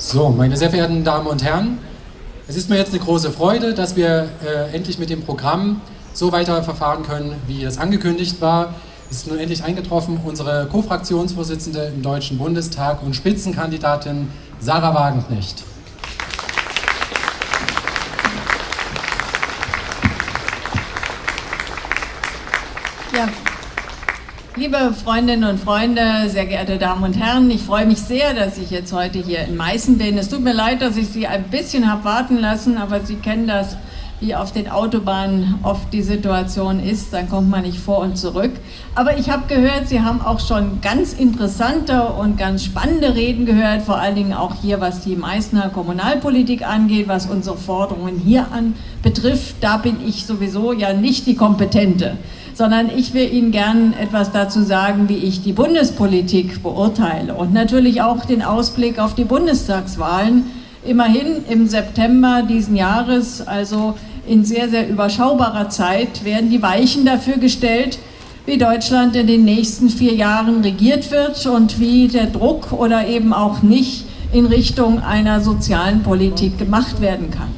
So, meine sehr verehrten Damen und Herren, es ist mir jetzt eine große Freude, dass wir äh, endlich mit dem Programm so weiter verfahren können, wie es angekündigt war. Es ist nun endlich eingetroffen, unsere Co-Fraktionsvorsitzende im Deutschen Bundestag und Spitzenkandidatin Sarah Wagenknecht. Liebe Freundinnen und Freunde, sehr geehrte Damen und Herren, ich freue mich sehr, dass ich jetzt heute hier in Meißen bin. Es tut mir leid, dass ich Sie ein bisschen habe warten lassen, aber Sie kennen das, wie auf den Autobahnen oft die Situation ist, dann kommt man nicht vor und zurück. Aber ich habe gehört, Sie haben auch schon ganz interessante und ganz spannende Reden gehört, vor allen Dingen auch hier, was die Meißner Kommunalpolitik angeht, was unsere Forderungen hier an betrifft. Da bin ich sowieso ja nicht die Kompetente sondern ich will Ihnen gern etwas dazu sagen, wie ich die Bundespolitik beurteile und natürlich auch den Ausblick auf die Bundestagswahlen. Immerhin im September diesen Jahres, also in sehr, sehr überschaubarer Zeit, werden die Weichen dafür gestellt, wie Deutschland in den nächsten vier Jahren regiert wird und wie der Druck oder eben auch nicht in Richtung einer sozialen Politik gemacht werden kann.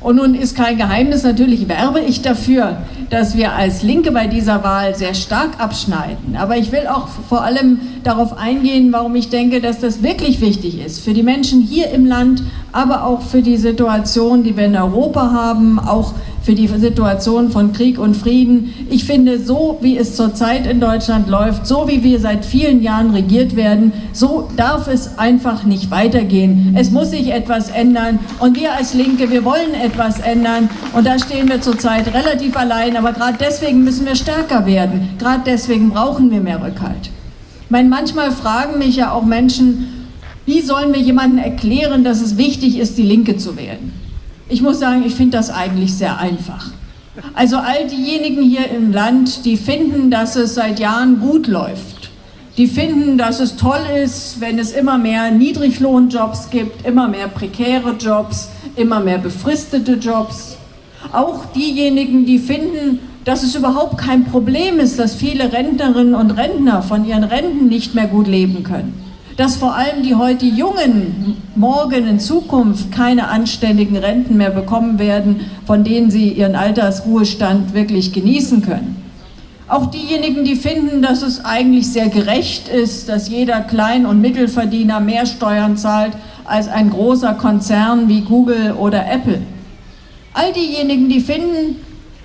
Und nun ist kein Geheimnis, natürlich werbe ich dafür, dass wir als Linke bei dieser Wahl sehr stark abschneiden. Aber ich will auch vor allem darauf eingehen, warum ich denke, dass das wirklich wichtig ist. Für die Menschen hier im Land, aber auch für die Situation, die wir in Europa haben, auch für die Situation von Krieg und Frieden. Ich finde, so wie es zurzeit in Deutschland läuft, so wie wir seit vielen Jahren regiert werden, so darf es einfach nicht weitergehen. Es muss sich etwas ändern und wir als Linke, wir wollen etwas ändern und da stehen wir zurzeit relativ allein, aber gerade deswegen müssen wir stärker werden. Gerade deswegen brauchen wir mehr Rückhalt. Ich meine, manchmal fragen mich ja auch Menschen, wie sollen wir jemandem erklären, dass es wichtig ist, die Linke zu wählen? Ich muss sagen, ich finde das eigentlich sehr einfach. Also all diejenigen hier im Land, die finden, dass es seit Jahren gut läuft, die finden, dass es toll ist, wenn es immer mehr Niedriglohnjobs gibt, immer mehr prekäre Jobs, immer mehr befristete Jobs. Auch diejenigen, die finden, dass es überhaupt kein Problem ist, dass viele Rentnerinnen und Rentner von ihren Renten nicht mehr gut leben können dass vor allem die heute Jungen morgen in Zukunft keine anständigen Renten mehr bekommen werden, von denen sie ihren Altersruhestand wirklich genießen können. Auch diejenigen, die finden, dass es eigentlich sehr gerecht ist, dass jeder Klein- und Mittelverdiener mehr Steuern zahlt als ein großer Konzern wie Google oder Apple. All diejenigen, die finden,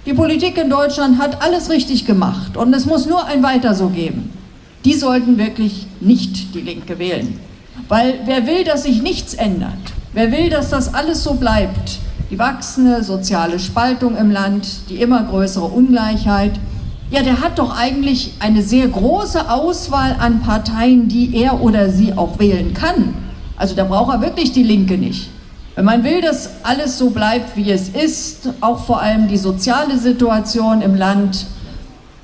die Politik in Deutschland hat alles richtig gemacht und es muss nur ein Weiter so geben die sollten wirklich nicht die Linke wählen. Weil wer will, dass sich nichts ändert, wer will, dass das alles so bleibt, die wachsende soziale Spaltung im Land, die immer größere Ungleichheit, ja, der hat doch eigentlich eine sehr große Auswahl an Parteien, die er oder sie auch wählen kann. Also da braucht er wirklich die Linke nicht. Wenn man will, dass alles so bleibt, wie es ist, auch vor allem die soziale Situation im Land,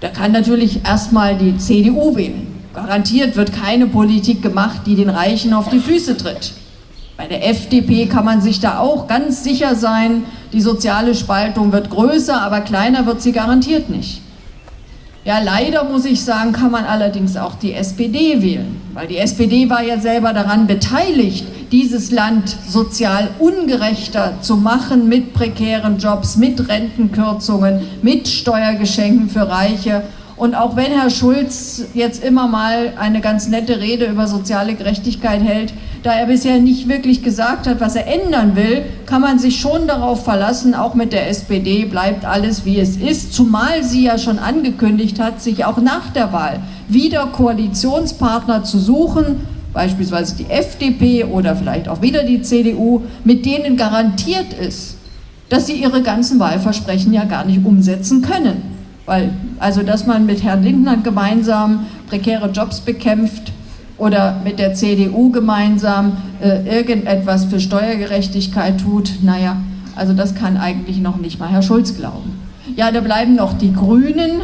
der kann natürlich erstmal die CDU wählen. Garantiert wird keine Politik gemacht, die den Reichen auf die Füße tritt. Bei der FDP kann man sich da auch ganz sicher sein, die soziale Spaltung wird größer, aber kleiner wird sie garantiert nicht. Ja, leider muss ich sagen, kann man allerdings auch die SPD wählen, weil die SPD war ja selber daran beteiligt, dieses Land sozial ungerechter zu machen mit prekären Jobs, mit Rentenkürzungen, mit Steuergeschenken für Reiche und auch wenn Herr Schulz jetzt immer mal eine ganz nette Rede über soziale Gerechtigkeit hält, da er bisher nicht wirklich gesagt hat, was er ändern will, kann man sich schon darauf verlassen, auch mit der SPD bleibt alles wie es ist, zumal sie ja schon angekündigt hat, sich auch nach der Wahl wieder Koalitionspartner zu suchen, beispielsweise die FDP oder vielleicht auch wieder die CDU, mit denen garantiert ist, dass sie ihre ganzen Wahlversprechen ja gar nicht umsetzen können. Weil, also dass man mit Herrn Lindner gemeinsam prekäre Jobs bekämpft oder mit der CDU gemeinsam äh, irgendetwas für Steuergerechtigkeit tut, naja, also das kann eigentlich noch nicht mal Herr Schulz glauben. Ja, da bleiben noch die Grünen,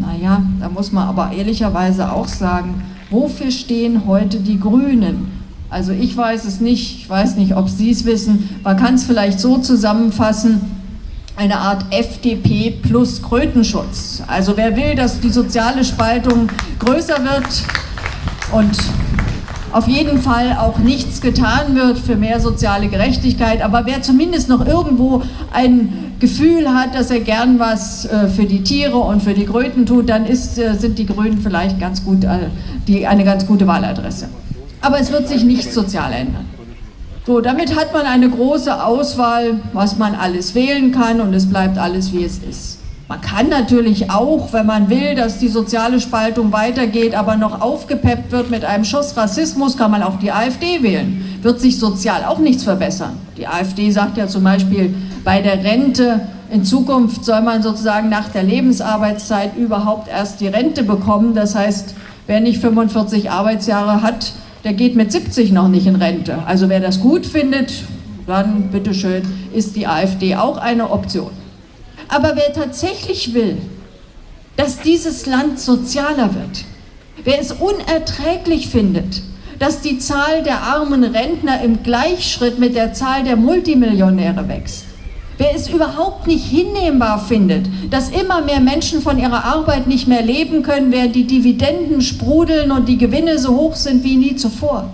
naja, da muss man aber ehrlicherweise auch sagen, wofür stehen heute die Grünen? Also ich weiß es nicht, ich weiß nicht, ob Sie es wissen, man kann es vielleicht so zusammenfassen, eine Art FDP plus Krötenschutz. Also wer will, dass die soziale Spaltung größer wird und auf jeden Fall auch nichts getan wird für mehr soziale Gerechtigkeit. Aber wer zumindest noch irgendwo ein Gefühl hat, dass er gern was äh, für die Tiere und für die Kröten tut, dann ist, äh, sind die Grünen vielleicht ganz gut, äh, die, eine ganz gute Wahladresse. Aber es wird sich nichts sozial ändern. So, damit hat man eine große Auswahl, was man alles wählen kann und es bleibt alles, wie es ist. Man kann natürlich auch, wenn man will, dass die soziale Spaltung weitergeht, aber noch aufgepeppt wird mit einem Schuss Rassismus, kann man auch die AfD wählen. Wird sich sozial auch nichts verbessern. Die AfD sagt ja zum Beispiel, bei der Rente in Zukunft soll man sozusagen nach der Lebensarbeitszeit überhaupt erst die Rente bekommen. Das heißt, wer nicht 45 Arbeitsjahre hat, der geht mit 70 noch nicht in Rente. Also wer das gut findet, dann bitteschön, ist die AfD auch eine Option. Aber wer tatsächlich will, dass dieses Land sozialer wird, wer es unerträglich findet, dass die Zahl der armen Rentner im Gleichschritt mit der Zahl der Multimillionäre wächst, wer es überhaupt nicht hinnehmbar findet, dass immer mehr Menschen von ihrer Arbeit nicht mehr leben können, während die Dividenden sprudeln und die Gewinne so hoch sind wie nie zuvor.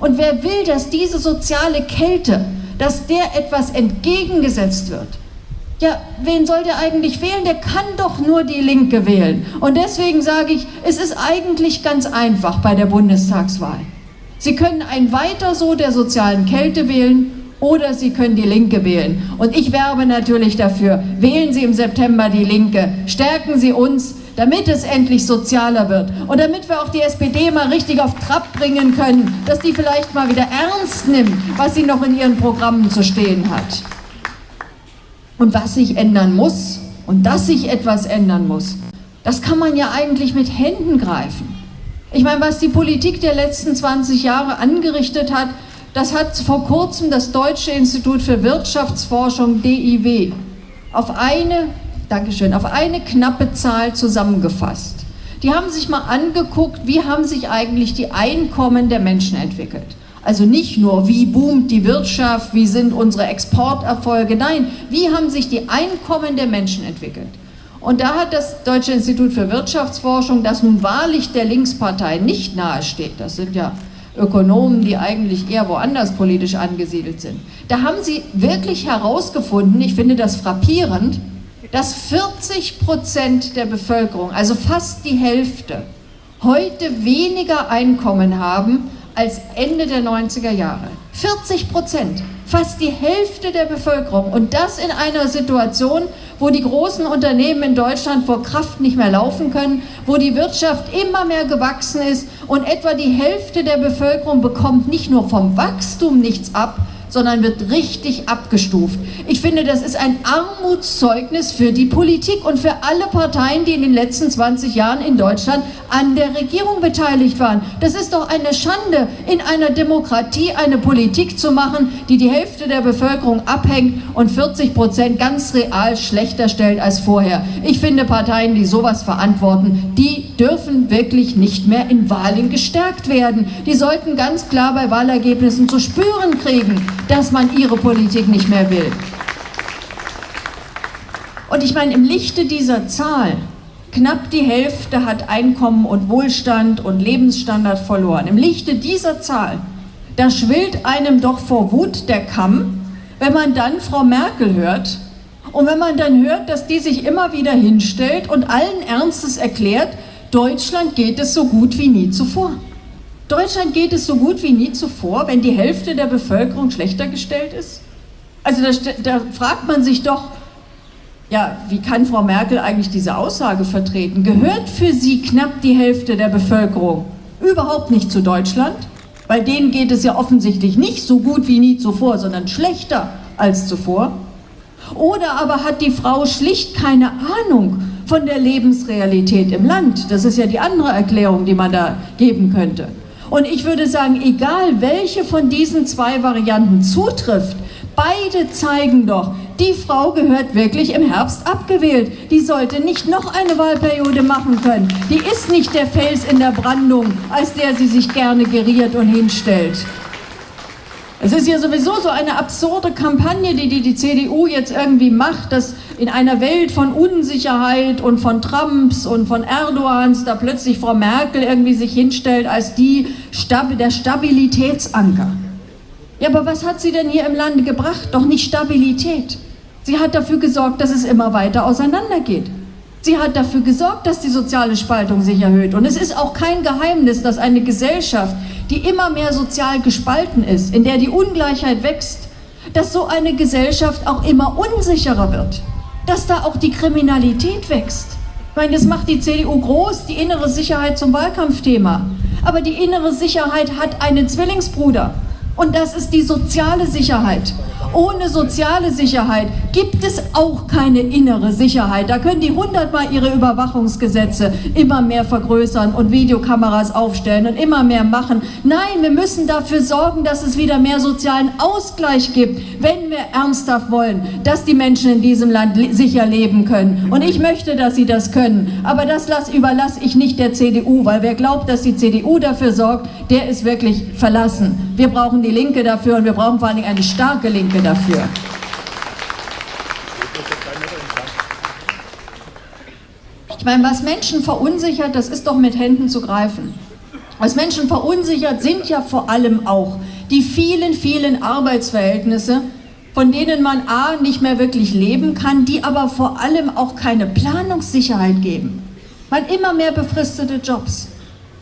Und wer will, dass diese soziale Kälte, dass der etwas entgegengesetzt wird, ja, wen soll der eigentlich wählen? Der kann doch nur die Linke wählen. Und deswegen sage ich, es ist eigentlich ganz einfach bei der Bundestagswahl. Sie können ein Weiter so der sozialen Kälte wählen oder Sie können die Linke wählen. Und ich werbe natürlich dafür, wählen Sie im September die Linke, stärken Sie uns, damit es endlich sozialer wird und damit wir auch die SPD mal richtig auf Trab bringen können, dass die vielleicht mal wieder ernst nimmt, was sie noch in ihren Programmen zu stehen hat. Und was sich ändern muss und dass sich etwas ändern muss, das kann man ja eigentlich mit Händen greifen. Ich meine, was die Politik der letzten 20 Jahre angerichtet hat, das hat vor kurzem das Deutsche Institut für Wirtschaftsforschung DIW auf eine, Dankeschön, auf eine knappe Zahl zusammengefasst. Die haben sich mal angeguckt, wie haben sich eigentlich die Einkommen der Menschen entwickelt. Also nicht nur, wie boomt die Wirtschaft, wie sind unsere Exporterfolge, nein, wie haben sich die Einkommen der Menschen entwickelt. Und da hat das Deutsche Institut für Wirtschaftsforschung, das nun wahrlich der Linkspartei nicht nahesteht, das sind ja Ökonomen, die eigentlich eher woanders politisch angesiedelt sind, da haben sie wirklich herausgefunden, ich finde das frappierend, dass 40 Prozent der Bevölkerung, also fast die Hälfte, heute weniger Einkommen haben als Ende der 90er Jahre. 40 Prozent, fast die Hälfte der Bevölkerung. Und das in einer Situation, wo die großen Unternehmen in Deutschland vor Kraft nicht mehr laufen können, wo die Wirtschaft immer mehr gewachsen ist und etwa die Hälfte der Bevölkerung bekommt nicht nur vom Wachstum nichts ab, sondern wird richtig abgestuft. Ich finde, das ist ein Armutszeugnis für die Politik und für alle Parteien, die in den letzten 20 Jahren in Deutschland an der Regierung beteiligt waren. Das ist doch eine Schande, in einer Demokratie eine Politik zu machen, die die Hälfte der Bevölkerung abhängt und 40 Prozent ganz real schlechter stellt als vorher. Ich finde, Parteien, die sowas verantworten, die dürfen wirklich nicht mehr in Wahlen gestärkt werden. Die sollten ganz klar bei Wahlergebnissen zu spüren kriegen, dass man ihre Politik nicht mehr will. Und ich meine, im Lichte dieser Zahl, knapp die Hälfte hat Einkommen und Wohlstand und Lebensstandard verloren. Im Lichte dieser Zahl, da schwillt einem doch vor Wut der Kamm, wenn man dann Frau Merkel hört und wenn man dann hört, dass die sich immer wieder hinstellt und allen Ernstes erklärt, Deutschland geht es so gut wie nie zuvor. Deutschland geht es so gut wie nie zuvor, wenn die Hälfte der Bevölkerung schlechter gestellt ist? Also da, da, fragt man sich doch, ja, wie kann Frau Merkel eigentlich diese Aussage vertreten? Gehört für sie knapp die Hälfte der Bevölkerung überhaupt nicht zu Deutschland? Weil denen geht es ja offensichtlich nicht so gut wie nie zuvor, sondern schlechter als zuvor. Oder aber hat die Frau schlicht keine Ahnung von der Lebensrealität im Land? Das ist ja die andere Erklärung, die man da geben könnte. Und ich würde sagen, egal welche von diesen zwei Varianten zutrifft, beide zeigen doch, die Frau gehört wirklich im Herbst abgewählt. Die sollte nicht noch eine Wahlperiode machen können. Die ist nicht der Fels in der Brandung, als der sie sich gerne geriert und hinstellt. Es ist ja sowieso so eine absurde Kampagne, die die, die CDU jetzt irgendwie macht, dass in einer Welt von Unsicherheit und von Trumps und von Erdogans da plötzlich Frau Merkel irgendwie sich hinstellt als die der Stabilitätsanker. Ja, aber was hat sie denn hier im Lande gebracht? Doch nicht Stabilität. Sie hat dafür gesorgt, dass es immer weiter auseinandergeht. Sie hat dafür gesorgt, dass die soziale Spaltung sich erhöht. Und es ist auch kein Geheimnis, dass eine Gesellschaft, die immer mehr sozial gespalten ist, in der die Ungleichheit wächst, dass so eine Gesellschaft auch immer unsicherer wird. Dass da auch die Kriminalität wächst. Ich meine, das macht die CDU groß, die innere Sicherheit zum Wahlkampfthema. Aber die innere Sicherheit hat einen Zwillingsbruder. Und das ist die soziale Sicherheit. Ohne soziale Sicherheit gibt es auch keine innere Sicherheit. Da können die hundertmal ihre Überwachungsgesetze immer mehr vergrößern und Videokameras aufstellen und immer mehr machen. Nein, wir müssen dafür sorgen, dass es wieder mehr sozialen Ausgleich gibt, wenn wir ernsthaft wollen, dass die Menschen in diesem Land sicher leben können. Und ich möchte, dass sie das können. Aber das überlasse ich nicht der CDU, weil wer glaubt, dass die CDU dafür sorgt, der ist wirklich verlassen. Wir brauchen die Linke dafür und wir brauchen vor allen Dingen eine starke Linke dafür. Ich meine, was Menschen verunsichert, das ist doch mit Händen zu greifen. Was Menschen verunsichert, sind ja vor allem auch die vielen, vielen Arbeitsverhältnisse, von denen man A nicht mehr wirklich leben kann, die aber vor allem auch keine Planungssicherheit geben. Man immer mehr befristete Jobs.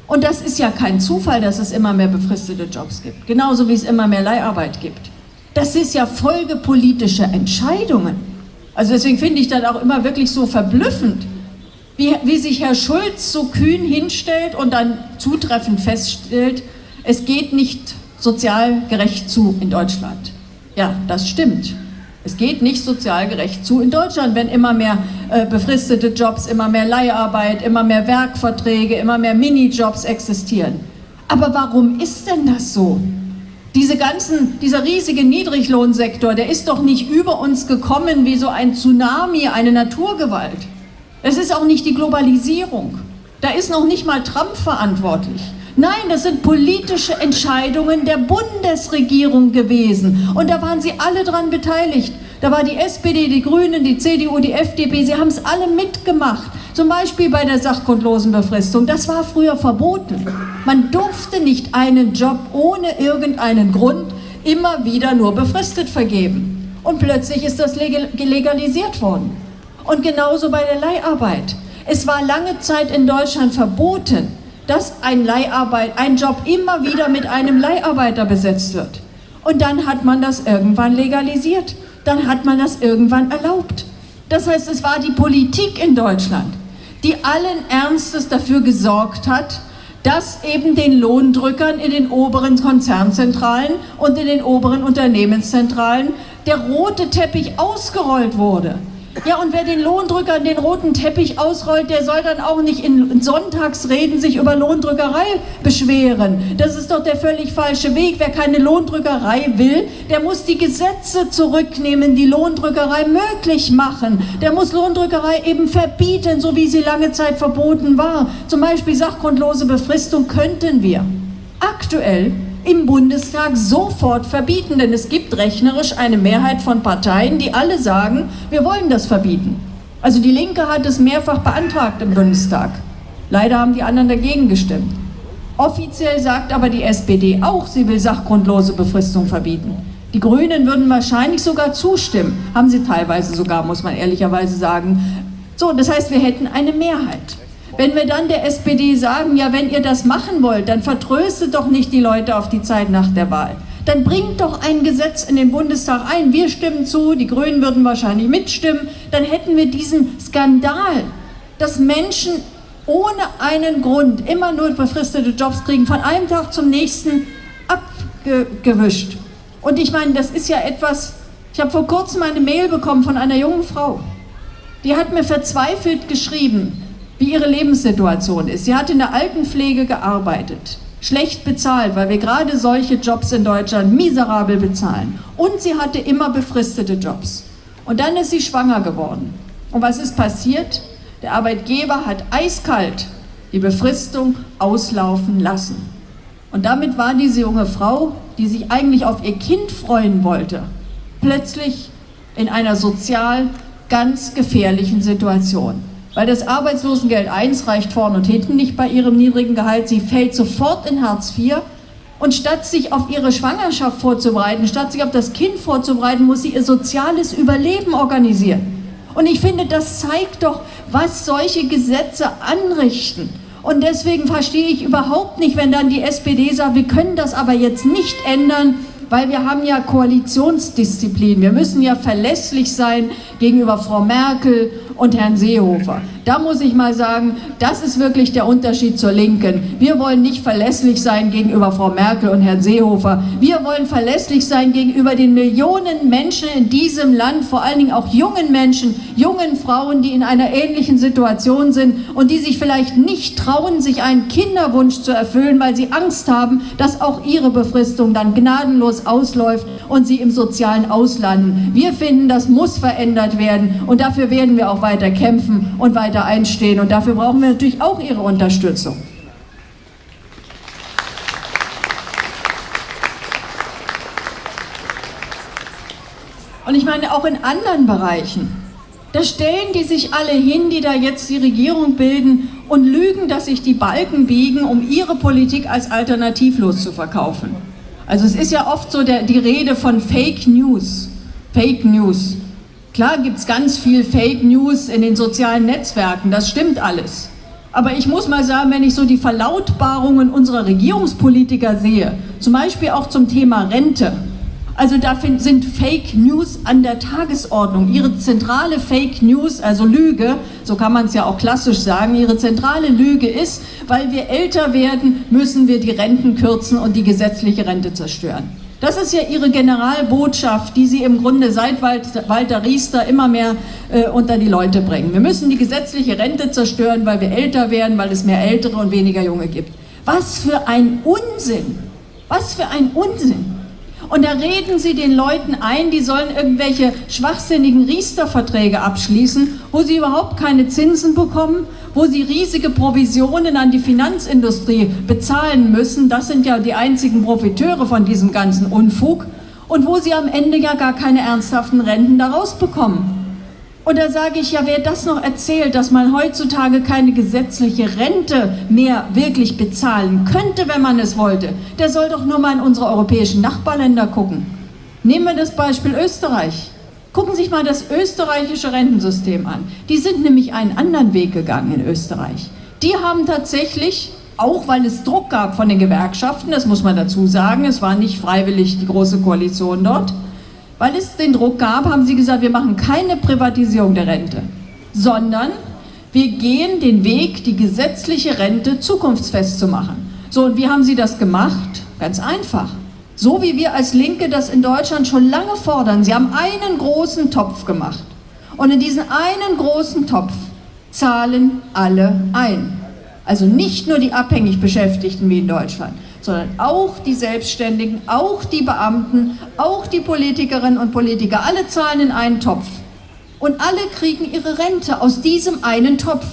Und das ist ja kein Zufall, dass es immer mehr befristete Jobs gibt, genauso wie es immer mehr Leiharbeit gibt. Das ist ja Folge politischer Entscheidungen. Also deswegen finde ich das auch immer wirklich so verblüffend, wie, wie sich Herr Schulz so kühn hinstellt und dann zutreffend feststellt, es geht nicht sozial gerecht zu in Deutschland. Ja, das stimmt. Es geht nicht sozial gerecht zu in Deutschland, wenn immer mehr äh, befristete Jobs, immer mehr Leiharbeit, immer mehr Werkverträge, immer mehr Minijobs existieren. Aber warum ist denn das so? Diese ganzen, dieser riesige Niedriglohnsektor, der ist doch nicht über uns gekommen wie so ein Tsunami, eine Naturgewalt. Es ist auch nicht die Globalisierung. Da ist noch nicht mal Trump verantwortlich. Nein, das sind politische Entscheidungen der Bundesregierung gewesen. Und da waren sie alle dran beteiligt. Da war die SPD, die Grünen, die CDU, die FDP, sie haben es alle mitgemacht. Zum Beispiel bei der sachgrundlosen Befristung. Das war früher verboten. Man durfte nicht einen Job ohne irgendeinen Grund immer wieder nur befristet vergeben. Und plötzlich ist das legalisiert worden. Und genauso bei der Leiharbeit. Es war lange Zeit in Deutschland verboten, dass ein Leiharbeit, ein Job immer wieder mit einem Leiharbeiter besetzt wird. Und dann hat man das irgendwann legalisiert. Dann hat man das irgendwann erlaubt. Das heißt, es war die Politik in Deutschland, die allen Ernstes dafür gesorgt hat, dass eben den Lohndrückern in den oberen Konzernzentralen und in den oberen Unternehmenszentralen der rote Teppich ausgerollt wurde. Ja, und wer den Lohndrückern den roten Teppich ausrollt, der soll dann auch nicht in Sonntagsreden sich über Lohndrückerei beschweren. Das ist doch der völlig falsche Weg. Wer keine Lohndrückerei will, der muss die Gesetze zurücknehmen, die Lohndrückerei möglich machen. Der muss Lohndrückerei eben verbieten, so wie sie lange Zeit verboten war. Zum Beispiel sachgrundlose Befristung könnten wir. Aktuell im Bundestag sofort verbieten, denn es gibt rechnerisch eine Mehrheit von Parteien, die alle sagen, wir wollen das verbieten. Also die Linke hat es mehrfach beantragt im Bundestag. Leider haben die anderen dagegen gestimmt. Offiziell sagt aber die SPD auch, sie will sachgrundlose Befristung verbieten. Die Grünen würden wahrscheinlich sogar zustimmen, haben sie teilweise sogar, muss man ehrlicherweise sagen. So, das heißt, wir hätten eine Mehrheit. Wenn wir dann der SPD sagen, ja, wenn ihr das machen wollt, dann vertröstet doch nicht die Leute auf die Zeit nach der Wahl. Dann bringt doch ein Gesetz in den Bundestag ein. Wir stimmen zu, die Grünen würden wahrscheinlich mitstimmen. Dann hätten wir diesen Skandal, dass Menschen ohne einen Grund immer nur befristete Jobs kriegen, von einem Tag zum nächsten abgewischt. Und ich meine, das ist ja etwas, ich habe vor kurzem eine Mail bekommen von einer jungen Frau. Die hat mir verzweifelt geschrieben, wie ihre Lebenssituation ist. Sie hat in der Altenpflege gearbeitet, schlecht bezahlt, weil wir gerade solche Jobs in Deutschland miserabel bezahlen. Und sie hatte immer befristete Jobs. Und dann ist sie schwanger geworden. Und was ist passiert? Der Arbeitgeber hat eiskalt die Befristung auslaufen lassen. Und damit war diese junge Frau, die sich eigentlich auf ihr Kind freuen wollte, plötzlich in einer sozial ganz gefährlichen Situation. Weil das Arbeitslosengeld 1 reicht vorn und hinten nicht bei ihrem niedrigen Gehalt. Sie fällt sofort in Hartz IV. Und statt sich auf ihre Schwangerschaft vorzubereiten, statt sich auf das Kind vorzubereiten, muss sie ihr soziales Überleben organisieren. Und ich finde, das zeigt doch, was solche Gesetze anrichten. Und deswegen verstehe ich überhaupt nicht, wenn dann die SPD sagt, wir können das aber jetzt nicht ändern, weil wir haben ja Koalitionsdisziplin. Wir müssen ja verlässlich sein gegenüber Frau Merkel und Herrn Seehofer. Da muss ich mal sagen, das ist wirklich der Unterschied zur Linken. Wir wollen nicht verlässlich sein gegenüber Frau Merkel und Herrn Seehofer. Wir wollen verlässlich sein gegenüber den Millionen Menschen in diesem Land, vor allen Dingen auch jungen Menschen, jungen Frauen, die in einer ähnlichen Situation sind und die sich vielleicht nicht trauen, sich einen Kinderwunsch zu erfüllen, weil sie Angst haben, dass auch ihre Befristung dann gnadenlos ausläuft und sie im sozialen Auslanden. Wir finden, das muss verändert werden und dafür werden wir auch weiter weiter kämpfen und weiter einstehen. Und dafür brauchen wir natürlich auch Ihre Unterstützung. Und ich meine auch in anderen Bereichen. Da stellen die sich alle hin, die da jetzt die Regierung bilden und lügen, dass sich die Balken biegen, um ihre Politik als alternativlos zu verkaufen. Also es ist ja oft so der, die Rede von Fake News. Fake News. Klar gibt es ganz viel Fake News in den sozialen Netzwerken, das stimmt alles. Aber ich muss mal sagen, wenn ich so die Verlautbarungen unserer Regierungspolitiker sehe, zum Beispiel auch zum Thema Rente, also da sind Fake News an der Tagesordnung. Ihre zentrale Fake News, also Lüge, so kann man es ja auch klassisch sagen, ihre zentrale Lüge ist, weil wir älter werden, müssen wir die Renten kürzen und die gesetzliche Rente zerstören. Das ist ja ihre Generalbotschaft, die sie im Grunde seit Walter Riester immer mehr äh, unter die Leute bringen. Wir müssen die gesetzliche Rente zerstören, weil wir älter werden, weil es mehr Ältere und weniger Junge gibt. Was für ein Unsinn! Was für ein Unsinn! Und da reden sie den Leuten ein, die sollen irgendwelche schwachsinnigen Riester-Verträge abschließen, wo sie überhaupt keine Zinsen bekommen, wo sie riesige Provisionen an die Finanzindustrie bezahlen müssen. Das sind ja die einzigen Profiteure von diesem ganzen Unfug. Und wo sie am Ende ja gar keine ernsthaften Renten daraus bekommen. Und da sage ich ja, wer das noch erzählt, dass man heutzutage keine gesetzliche Rente mehr wirklich bezahlen könnte, wenn man es wollte, der soll doch nur mal in unsere europäischen Nachbarländer gucken. Nehmen wir das Beispiel Österreich. Gucken Sie sich mal das österreichische Rentensystem an. Die sind nämlich einen anderen Weg gegangen in Österreich. Die haben tatsächlich, auch weil es Druck gab von den Gewerkschaften, das muss man dazu sagen, es war nicht freiwillig die Große Koalition dort, weil es den Druck gab, haben sie gesagt, wir machen keine Privatisierung der Rente, sondern wir gehen den Weg, die gesetzliche Rente zukunftsfest zu machen. So, und wie haben sie das gemacht? Ganz einfach. So wie wir als Linke das in Deutschland schon lange fordern. Sie haben einen großen Topf gemacht. Und in diesen einen großen Topf zahlen alle ein. Also nicht nur die abhängig Beschäftigten wie in Deutschland, sondern auch die Selbstständigen, auch die Beamten, auch die Politikerinnen und Politiker, alle zahlen in einen Topf. Und alle kriegen ihre Rente aus diesem einen Topf.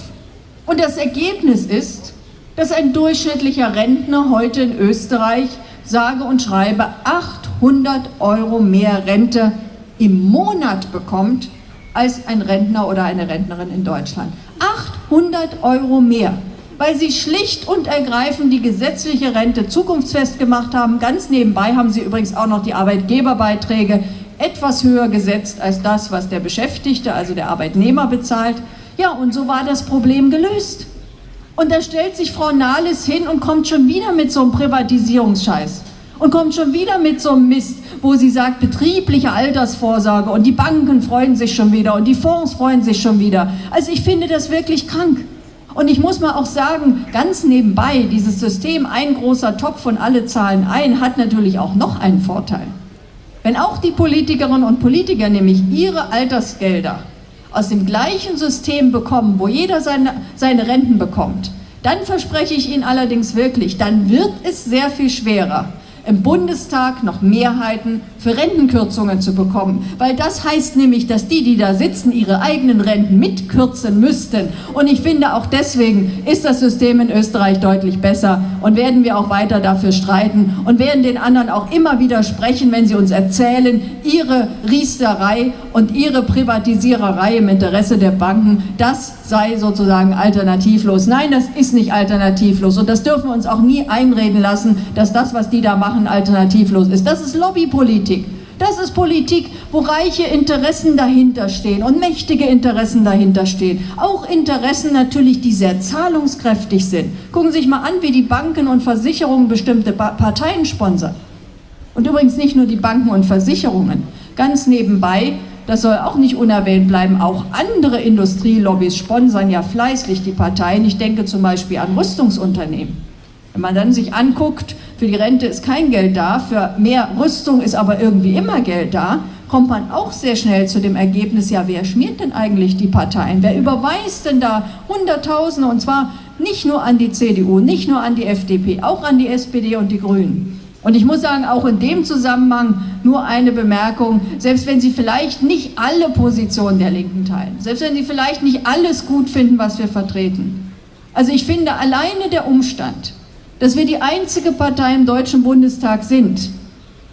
Und das Ergebnis ist, dass ein durchschnittlicher Rentner heute in Österreich sage und schreibe 800 Euro mehr Rente im Monat bekommt als ein Rentner oder eine Rentnerin in Deutschland. 800 Euro mehr weil sie schlicht und ergreifend die gesetzliche Rente zukunftsfest gemacht haben. Ganz nebenbei haben sie übrigens auch noch die Arbeitgeberbeiträge etwas höher gesetzt als das, was der Beschäftigte, also der Arbeitnehmer bezahlt. Ja, und so war das Problem gelöst. Und da stellt sich Frau Nahles hin und kommt schon wieder mit so einem Privatisierungsscheiß. Und kommt schon wieder mit so einem Mist, wo sie sagt, betriebliche Altersvorsorge und die Banken freuen sich schon wieder und die Fonds freuen sich schon wieder. Also ich finde das wirklich krank. Und ich muss mal auch sagen, ganz nebenbei, dieses System, ein großer Topf und alle zahlen ein, hat natürlich auch noch einen Vorteil. Wenn auch die Politikerinnen und Politiker nämlich ihre Altersgelder aus dem gleichen System bekommen, wo jeder seine, seine Renten bekommt, dann verspreche ich Ihnen allerdings wirklich, dann wird es sehr viel schwerer, im Bundestag noch Mehrheiten für Rentenkürzungen zu bekommen. Weil das heißt nämlich, dass die, die da sitzen, ihre eigenen Renten mitkürzen müssten. Und ich finde, auch deswegen ist das System in Österreich deutlich besser und werden wir auch weiter dafür streiten und werden den anderen auch immer widersprechen, wenn sie uns erzählen, ihre Riesterei und ihre Privatisiererei im Interesse der Banken, das sei sozusagen alternativlos. Nein, das ist nicht alternativlos und das dürfen wir uns auch nie einreden lassen, dass das, was die da machen, alternativlos ist. Das ist Lobbypolitik. Das ist Politik, wo reiche Interessen dahinter stehen und mächtige Interessen dahinter stehen. Auch Interessen natürlich, die sehr zahlungskräftig sind. Gucken Sie sich mal an, wie die Banken und Versicherungen bestimmte Parteien sponsern. Und übrigens nicht nur die Banken und Versicherungen. Ganz nebenbei das soll auch nicht unerwähnt bleiben. Auch andere Industrielobbys sponsern ja fleißig die Parteien. Ich denke zum Beispiel an Rüstungsunternehmen. Wenn man dann sich anguckt, für die Rente ist kein Geld da, für mehr Rüstung ist aber irgendwie immer Geld da, kommt man auch sehr schnell zu dem Ergebnis, ja, wer schmiert denn eigentlich die Parteien? Wer überweist denn da Hunderttausende und zwar nicht nur an die CDU, nicht nur an die FDP, auch an die SPD und die Grünen. Und ich muss sagen, auch in dem Zusammenhang nur eine Bemerkung, selbst wenn Sie vielleicht nicht alle Positionen der Linken teilen, selbst wenn Sie vielleicht nicht alles gut finden, was wir vertreten. Also ich finde alleine der Umstand, dass wir die einzige Partei im Deutschen Bundestag sind,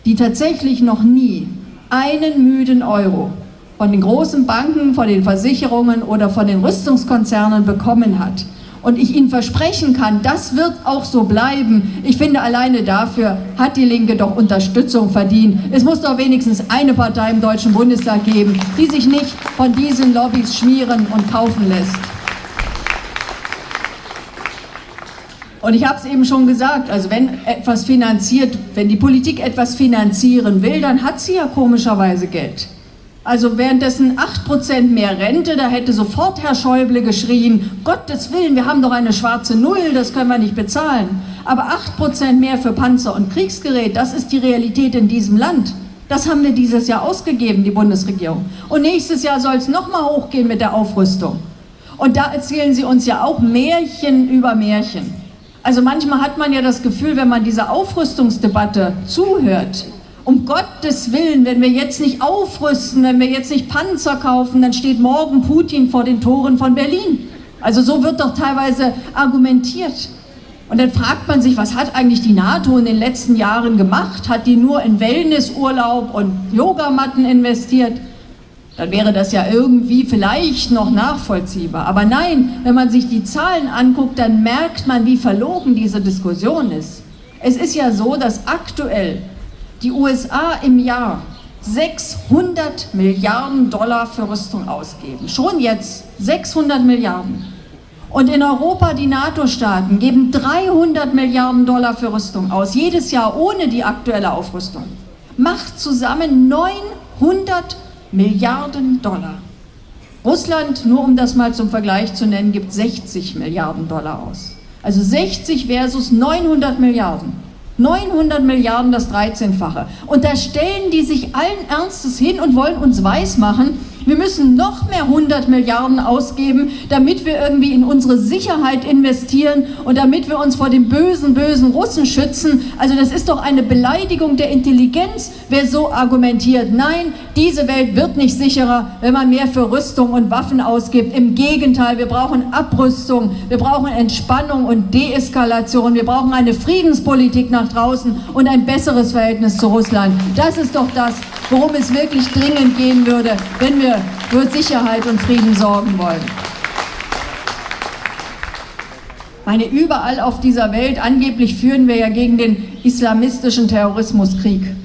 die tatsächlich noch nie einen müden Euro von den großen Banken, von den Versicherungen oder von den Rüstungskonzernen bekommen hat, und ich Ihnen versprechen kann, das wird auch so bleiben. Ich finde, alleine dafür hat die Linke doch Unterstützung verdient. Es muss doch wenigstens eine Partei im Deutschen Bundestag geben, die sich nicht von diesen Lobbys schmieren und kaufen lässt. Und ich habe es eben schon gesagt, also wenn etwas finanziert, wenn die Politik etwas finanzieren will, dann hat sie ja komischerweise Geld. Also währenddessen 8% mehr Rente, da hätte sofort Herr Schäuble geschrien, Gottes Willen, wir haben doch eine schwarze Null, das können wir nicht bezahlen. Aber 8% mehr für Panzer und Kriegsgerät, das ist die Realität in diesem Land. Das haben wir dieses Jahr ausgegeben, die Bundesregierung. Und nächstes Jahr soll es nochmal hochgehen mit der Aufrüstung. Und da erzählen sie uns ja auch Märchen über Märchen. Also manchmal hat man ja das Gefühl, wenn man dieser Aufrüstungsdebatte zuhört, um Gottes Willen, wenn wir jetzt nicht aufrüsten, wenn wir jetzt nicht Panzer kaufen, dann steht morgen Putin vor den Toren von Berlin. Also so wird doch teilweise argumentiert. Und dann fragt man sich, was hat eigentlich die NATO in den letzten Jahren gemacht? Hat die nur in Wellnessurlaub und Yogamatten investiert? Dann wäre das ja irgendwie vielleicht noch nachvollziehbar. Aber nein, wenn man sich die Zahlen anguckt, dann merkt man, wie verlogen diese Diskussion ist. Es ist ja so, dass aktuell die USA im Jahr 600 Milliarden Dollar für Rüstung ausgeben. Schon jetzt 600 Milliarden. Und in Europa die NATO-Staaten geben 300 Milliarden Dollar für Rüstung aus, jedes Jahr ohne die aktuelle Aufrüstung. Macht zusammen 900 Milliarden Dollar. Russland, nur um das mal zum Vergleich zu nennen, gibt 60 Milliarden Dollar aus. Also 60 versus 900 Milliarden. 900 Milliarden, das 13-fache. Und da stellen die sich allen Ernstes hin und wollen uns weismachen, wir müssen noch mehr 100 Milliarden ausgeben, damit wir irgendwie in unsere Sicherheit investieren und damit wir uns vor den bösen, bösen Russen schützen. Also das ist doch eine Beleidigung der Intelligenz, wer so argumentiert. Nein, diese Welt wird nicht sicherer, wenn man mehr für Rüstung und Waffen ausgibt. Im Gegenteil, wir brauchen Abrüstung, wir brauchen Entspannung und Deeskalation, wir brauchen eine Friedenspolitik nach draußen und ein besseres Verhältnis zu Russland. Das ist doch das, worum es wirklich dringend gehen würde, wenn wir für Sicherheit und Frieden sorgen wollen. Meine, überall auf dieser Welt, angeblich führen wir ja gegen den islamistischen Terrorismuskrieg.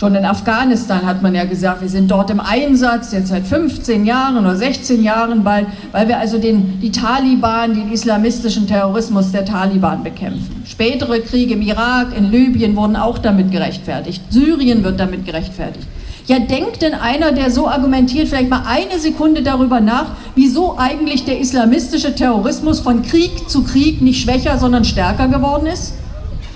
Schon in Afghanistan hat man ja gesagt, wir sind dort im Einsatz, jetzt seit 15 Jahren oder 16 Jahren bald, weil wir also den, die Taliban, den islamistischen Terrorismus der Taliban bekämpfen. Spätere Kriege im Irak, in Libyen wurden auch damit gerechtfertigt. Syrien wird damit gerechtfertigt. Ja, denkt denn einer, der so argumentiert, vielleicht mal eine Sekunde darüber nach, wieso eigentlich der islamistische Terrorismus von Krieg zu Krieg nicht schwächer, sondern stärker geworden ist?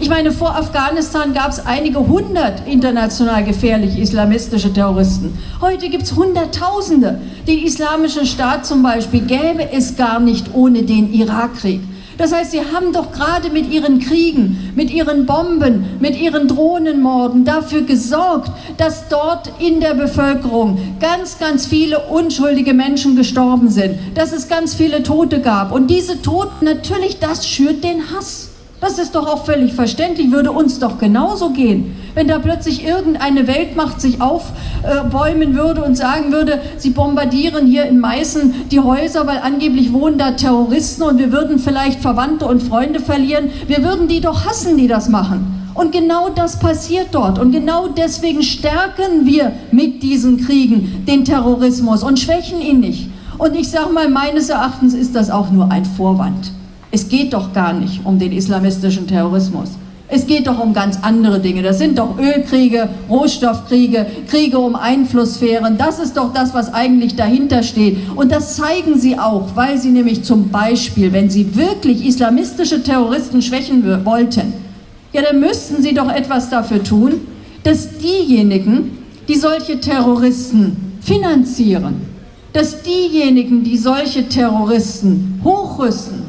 Ich meine, vor Afghanistan gab es einige hundert international gefährliche islamistische Terroristen. Heute gibt es Hunderttausende. Den Islamischen Staat zum Beispiel gäbe es gar nicht ohne den Irakkrieg. Das heißt, sie haben doch gerade mit ihren Kriegen, mit ihren Bomben, mit ihren Drohnenmorden dafür gesorgt, dass dort in der Bevölkerung ganz, ganz viele unschuldige Menschen gestorben sind, dass es ganz viele Tote gab. Und diese Toten, natürlich, das schürt den Hass. Das ist doch auch völlig verständlich, würde uns doch genauso gehen. Wenn da plötzlich irgendeine Weltmacht sich aufbäumen würde und sagen würde, sie bombardieren hier in Meißen die Häuser, weil angeblich wohnen da Terroristen und wir würden vielleicht Verwandte und Freunde verlieren, wir würden die doch hassen, die das machen. Und genau das passiert dort. Und genau deswegen stärken wir mit diesen Kriegen den Terrorismus und schwächen ihn nicht. Und ich sage mal, meines Erachtens ist das auch nur ein Vorwand. Es geht doch gar nicht um den islamistischen Terrorismus. Es geht doch um ganz andere Dinge. Das sind doch Ölkriege, Rohstoffkriege, Kriege um Einflusssphären. Das ist doch das, was eigentlich dahinter steht. Und das zeigen sie auch, weil sie nämlich zum Beispiel, wenn sie wirklich islamistische Terroristen schwächen wollten, ja, dann müssten sie doch etwas dafür tun, dass diejenigen, die solche Terroristen finanzieren, dass diejenigen, die solche Terroristen hochrüsten,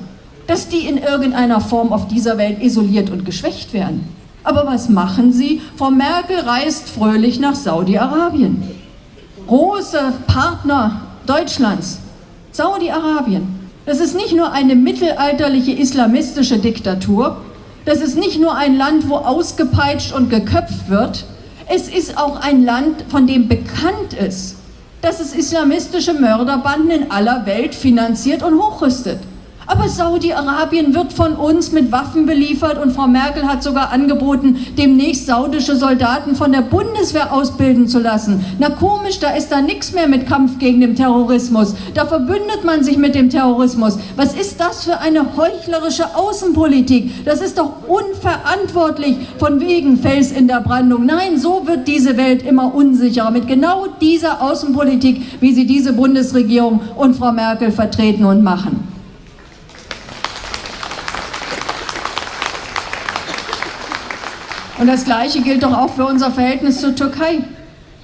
dass die in irgendeiner Form auf dieser Welt isoliert und geschwächt werden. Aber was machen sie? Frau Merkel reist fröhlich nach Saudi-Arabien. Große Partner Deutschlands, Saudi-Arabien. Das ist nicht nur eine mittelalterliche islamistische Diktatur, das ist nicht nur ein Land, wo ausgepeitscht und geköpft wird, es ist auch ein Land, von dem bekannt ist, dass es islamistische Mörderbanden in aller Welt finanziert und hochrüstet. Aber Saudi-Arabien wird von uns mit Waffen beliefert und Frau Merkel hat sogar angeboten, demnächst saudische Soldaten von der Bundeswehr ausbilden zu lassen. Na komisch, da ist da nichts mehr mit Kampf gegen den Terrorismus. Da verbündet man sich mit dem Terrorismus. Was ist das für eine heuchlerische Außenpolitik? Das ist doch unverantwortlich von wegen Fels in der Brandung. Nein, so wird diese Welt immer unsicherer mit genau dieser Außenpolitik, wie sie diese Bundesregierung und Frau Merkel vertreten und machen. Und das Gleiche gilt doch auch für unser Verhältnis zur Türkei.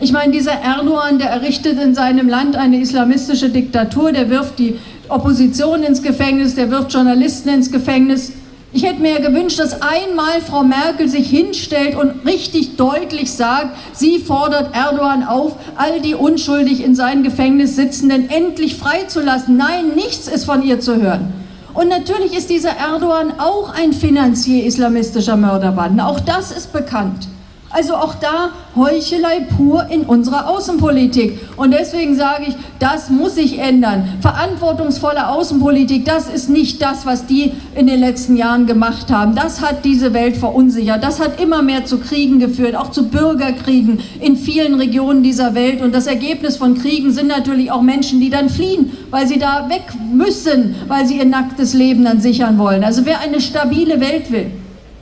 Ich meine, dieser Erdogan, der errichtet in seinem Land eine islamistische Diktatur, der wirft die Opposition ins Gefängnis, der wirft Journalisten ins Gefängnis. Ich hätte mir gewünscht, dass einmal Frau Merkel sich hinstellt und richtig deutlich sagt, sie fordert Erdogan auf, all die unschuldig in seinem Gefängnis sitzenden endlich freizulassen. Nein, nichts ist von ihr zu hören. Und natürlich ist dieser Erdogan auch ein Finanzier islamistischer Mörderbanden. Auch das ist bekannt. Also auch da Heuchelei pur in unserer Außenpolitik. Und deswegen sage ich, das muss sich ändern. Verantwortungsvolle Außenpolitik, das ist nicht das, was die in den letzten Jahren gemacht haben. Das hat diese Welt verunsichert. Das hat immer mehr zu Kriegen geführt, auch zu Bürgerkriegen in vielen Regionen dieser Welt. Und das Ergebnis von Kriegen sind natürlich auch Menschen, die dann fliehen, weil sie da weg müssen, weil sie ihr nacktes Leben dann sichern wollen. Also wer eine stabile Welt will,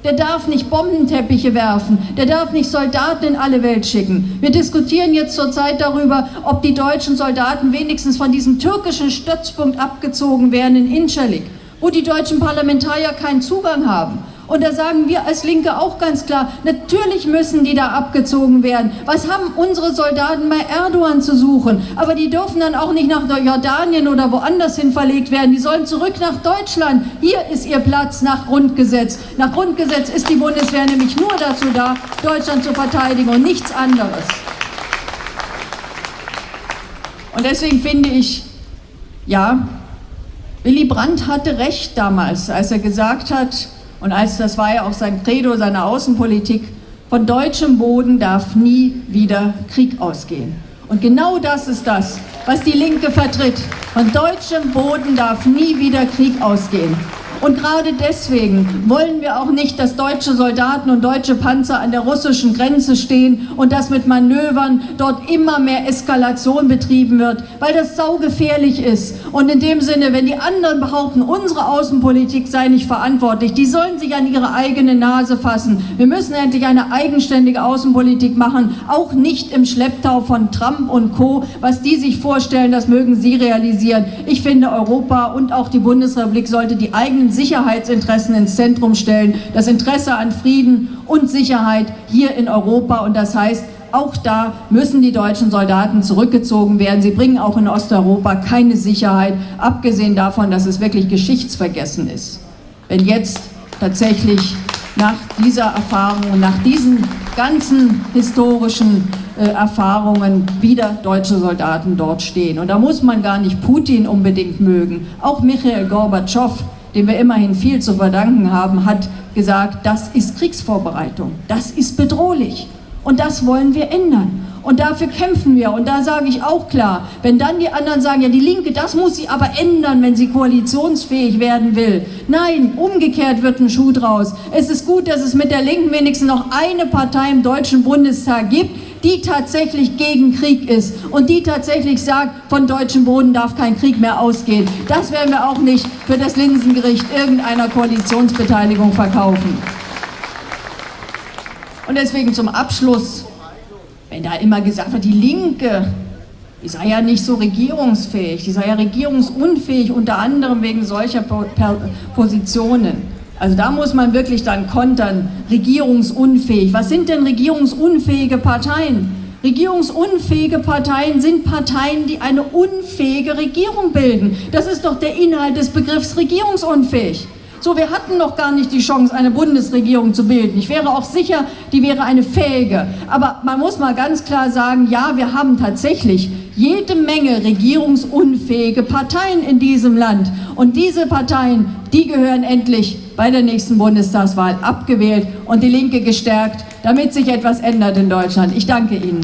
der darf nicht Bombenteppiche werfen, der darf nicht Soldaten in alle Welt schicken. Wir diskutieren jetzt zurzeit darüber, ob die deutschen Soldaten wenigstens von diesem türkischen Stützpunkt abgezogen werden in Incirlik, wo die deutschen Parlamentarier keinen Zugang haben. Und da sagen wir als Linke auch ganz klar, natürlich müssen die da abgezogen werden. Was haben unsere Soldaten bei Erdogan zu suchen? Aber die dürfen dann auch nicht nach Jordanien oder woanders hin verlegt werden. Die sollen zurück nach Deutschland. Hier ist ihr Platz nach Grundgesetz. Nach Grundgesetz ist die Bundeswehr nämlich nur dazu da, Deutschland zu verteidigen und nichts anderes. Und deswegen finde ich, ja, Willy Brandt hatte recht damals, als er gesagt hat, und als das war ja auch sein Credo seiner Außenpolitik, von deutschem Boden darf nie wieder Krieg ausgehen. Und genau das ist das, was die Linke vertritt. Von deutschem Boden darf nie wieder Krieg ausgehen. Und gerade deswegen wollen wir auch nicht, dass deutsche Soldaten und deutsche Panzer an der russischen Grenze stehen und dass mit Manövern dort immer mehr Eskalation betrieben wird, weil das saugefährlich ist. Und in dem Sinne, wenn die anderen behaupten, unsere Außenpolitik sei nicht verantwortlich, die sollen sich an ihre eigene Nase fassen. Wir müssen endlich eine eigenständige Außenpolitik machen, auch nicht im Schlepptau von Trump und Co. Was die sich vorstellen, das mögen sie realisieren. Ich finde, Europa und auch die Bundesrepublik sollte die eigenen Sicherheitsinteressen ins Zentrum stellen, das Interesse an Frieden und Sicherheit hier in Europa. Und das heißt, auch da müssen die deutschen Soldaten zurückgezogen werden. Sie bringen auch in Osteuropa keine Sicherheit, abgesehen davon, dass es wirklich geschichtsvergessen ist. wenn jetzt tatsächlich nach dieser Erfahrung nach diesen ganzen historischen äh, Erfahrungen wieder deutsche Soldaten dort stehen. Und da muss man gar nicht Putin unbedingt mögen. Auch Michael Gorbatschow, dem wir immerhin viel zu verdanken haben, hat gesagt, das ist Kriegsvorbereitung, das ist bedrohlich und das wollen wir ändern. Und dafür kämpfen wir. Und da sage ich auch klar, wenn dann die anderen sagen, ja die Linke, das muss sie aber ändern, wenn sie koalitionsfähig werden will. Nein, umgekehrt wird ein Schuh draus. Es ist gut, dass es mit der Linken wenigstens noch eine Partei im Deutschen Bundestag gibt, die tatsächlich gegen Krieg ist und die tatsächlich sagt, von deutschem Boden darf kein Krieg mehr ausgehen. Das werden wir auch nicht für das Linsengericht irgendeiner Koalitionsbeteiligung verkaufen. Und deswegen zum Abschluss wenn da immer gesagt wird, die Linke, die sei ja nicht so regierungsfähig, die sei ja regierungsunfähig, unter anderem wegen solcher Positionen. Also da muss man wirklich dann kontern, regierungsunfähig. Was sind denn regierungsunfähige Parteien? Regierungsunfähige Parteien sind Parteien, die eine unfähige Regierung bilden. Das ist doch der Inhalt des Begriffs regierungsunfähig. So, wir hatten noch gar nicht die Chance, eine Bundesregierung zu bilden. Ich wäre auch sicher, die wäre eine fähige. Aber man muss mal ganz klar sagen, ja, wir haben tatsächlich jede Menge regierungsunfähige Parteien in diesem Land. Und diese Parteien, die gehören endlich bei der nächsten Bundestagswahl abgewählt und die Linke gestärkt, damit sich etwas ändert in Deutschland. Ich danke Ihnen.